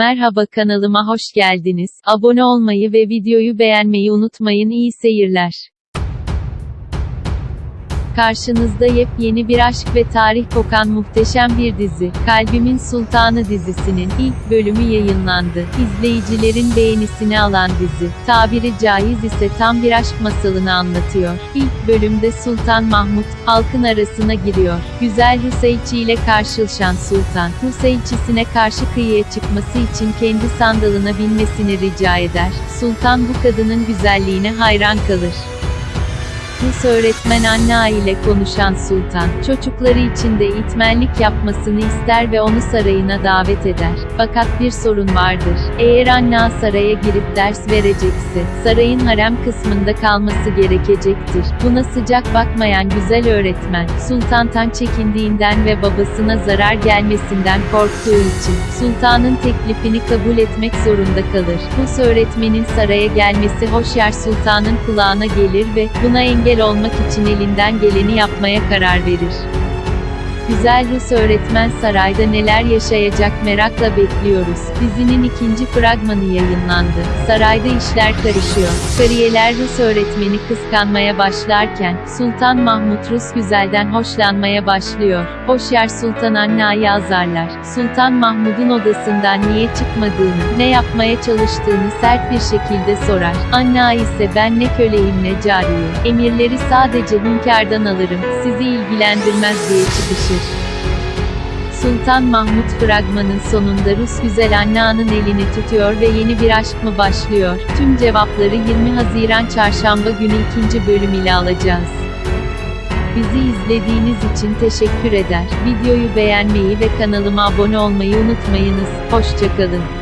Merhaba kanalıma hoş geldiniz. Abone olmayı ve videoyu beğenmeyi unutmayın. İyi seyirler. Karşınızda yepyeni bir aşk ve tarih kokan muhteşem bir dizi. Kalbimin Sultanı dizisinin ilk bölümü yayınlandı. İzleyicilerin beğenisini alan dizi, tabiri caiz ise tam bir aşk masalını anlatıyor. İlk bölümde Sultan Mahmut, halkın arasına giriyor. Güzel Hüseyçi ile karşılaşan Sultan, Hüseyçisine karşı kıyıya çıkması için kendi sandalına binmesini rica eder. Sultan bu kadının güzelliğine hayran kalır. Rus öğretmen Anna ile konuşan Sultan, çocukları için de itmenlik yapmasını ister ve onu sarayına davet eder. Fakat bir sorun vardır. Eğer Anna saraya girip ders verecekse, sarayın harem kısmında kalması gerekecektir. Buna sıcak bakmayan güzel öğretmen, Sultan'tan çekindiğinden ve babasına zarar gelmesinden korktuğu için, Sultan'ın teklifini kabul etmek zorunda kalır. Rus öğretmenin saraya gelmesi Hoşyar Sultan'ın kulağına gelir ve, buna engel engel olmak için elinden geleni yapmaya karar verir. Güzel Rus öğretmen sarayda neler yaşayacak merakla bekliyoruz. Dizinin ikinci fragmanı yayınlandı. Sarayda işler karışıyor. Kariyeler Rus öğretmeni kıskanmaya başlarken, Sultan Mahmut Rus güzelden hoşlanmaya başlıyor. Hoşyar Sultan Anna'yı azarlar. Sultan Mahmud'un odasından niye çıkmadığını, ne yapmaya çalıştığını sert bir şekilde sorar. Anna ise ben ne köleyim ne cariye. Emirleri sadece hünkârdan alırım, sizi ilgilendirmez diye çıkışır. Sultan Mahmut fragmanın sonunda Rus güzel Anna'nın elini tutuyor ve yeni bir aşk mı başlıyor? Tüm cevapları 20 Haziran Çarşamba günü ikinci bölüm ile alacağız. Bizi izlediğiniz için teşekkür eder. Videoyu beğenmeyi ve kanalıma abone olmayı unutmayınız. Hoşçakalın.